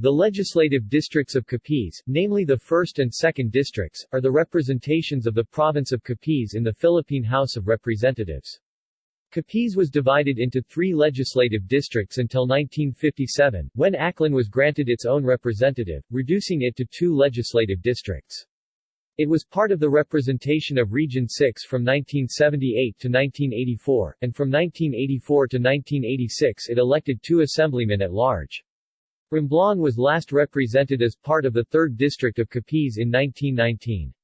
The legislative districts of Capiz, namely the 1st and 2nd districts, are the representations of the province of Capiz in the Philippine House of Representatives. Capiz was divided into three legislative districts until 1957, when Aklan was granted its own representative, reducing it to two legislative districts. It was part of the representation of Region 6 from 1978 to 1984, and from 1984 to 1986 it elected two assemblymen at large. Romblon was last represented as part of the 3rd District of Capiz in 1919.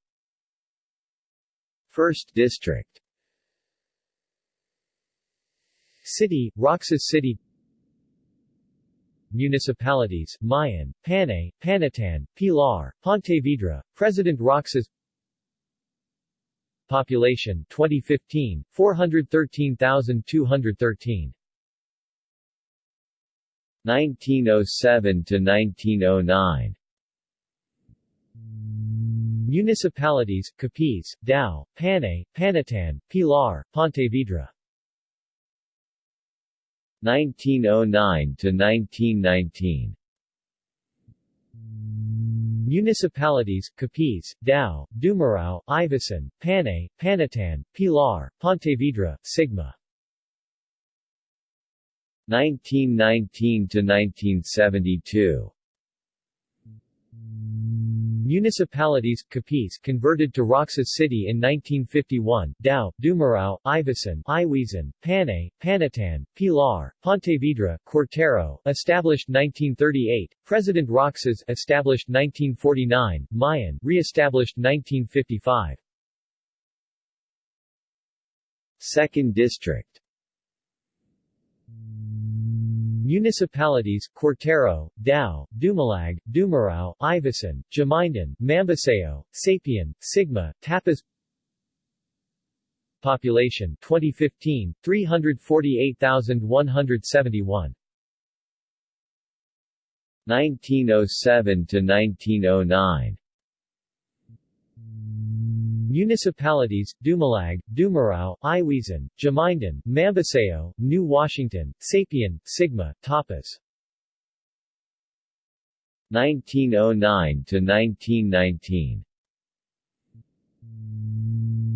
1st District. City, Roxas City. Municipalities, Maayon, Panay, Panitan, Pilar, Pontevedra, President Roxas. Population 2015, 413,213 1907 to 1909 Municipalities, Capiz, Dao, Panay, Panitan, Pilar, Pontevedra. 1909 to 1919 Municipalities, Capiz, Dao, Dumarao, Ivisan, Panay, Panitan, Pilar, Pontevedra, Sigma 1919 to 1972 Municipalities, Capiz converted to Roxas City in 1951, Dao, Dumarao, Ivisan, Iwizan, Panay, Panitan, Pilar, Pontevedra, Cuartero, established 1938, President Roxas, established 1949, Maayon, re-established 1955. Second District Municipalities, Cuartero, Dao, Dumalag, Dumarao, Ivisan, Jamindan, Mambusao, Sapian, Sigma, Tapaz Population 2015, 348,171 1907 to 1909 Municipalities, Dumalag, Dumarao, Iwizan, Jamindan, Mambusao, New Washington, Sapian, Sigma, Tapaz. 1909 to 1919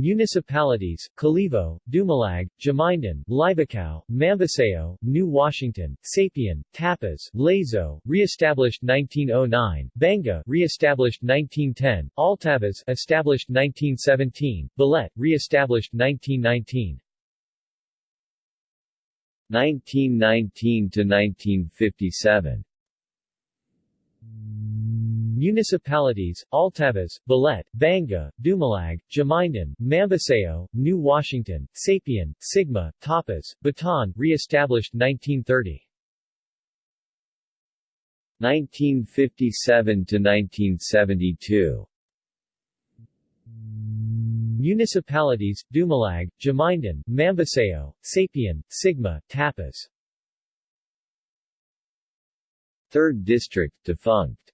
Municipalities, Kalibo, Dumalag, Jamindan, Libacao, Mambusao, New Washington, Sapian, Tapaz, Lezo, re-established 1909, Banga, re-established 1910, Altavas, established 1917, Balete, re-established 1919. 1919 to 1957 Municipalities, Altavas, Balete, Banga, Dumalag, Jamindan, Mambusao, New Washington, Sapian, Sigma, Tapaz, Batan, re-established 1930. 1957 to 1972 Municipalities, Dumalag, Jamindan, Mambusao, Sapian, Sigma, Tapaz. 3rd District defunct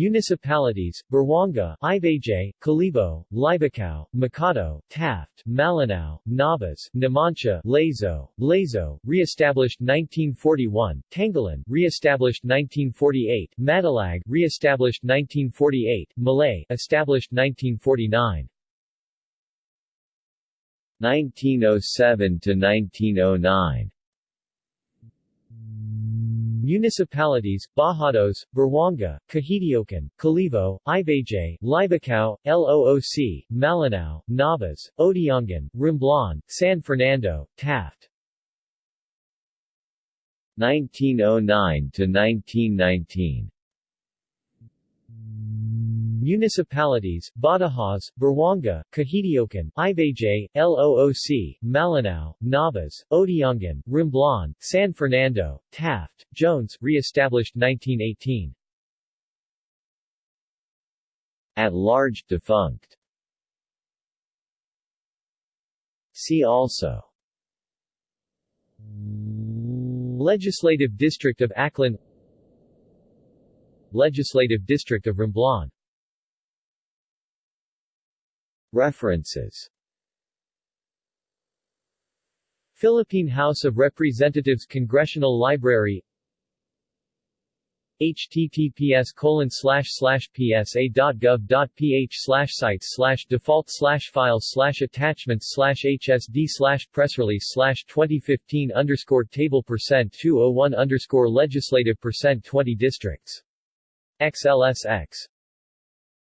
Municipalities, Buruanga, Ibajay, Kalibo, Libacao, Makato, Taft, Malinao, Nabas, Numancia, Lezo, Lezo, re-established 1941, Tangalan, re-established 1948, Madalag, re-established 1948, Malay, established 1949. 1907 to 1909 Municipalities, Badajoz, Buruanga, Cajidiocan, Kalibo, Ibajay, Libacao, Looc, Malinao, Nabas, Odiongan, Romblon, San Fernando, Taft. 1909 to 1919 Municipalities, Badajoz, Buruanga, Cajidiocan, Ibajay, Looc, Malinao, Nabas, Odiongan, Romblon, San Fernando, Taft, Jones, re-established 1918. At large defunct. See also Legislative District of Aklan Legislative District of Romblon References. Philippine House of Representatives Congressional Library. https colon slash slash psa.gov.ph slash sites slash default slash files slash attachments slash hsd slash press release slash 2015 underscore table percent 201 underscore legislative percent 20 districts. XLSX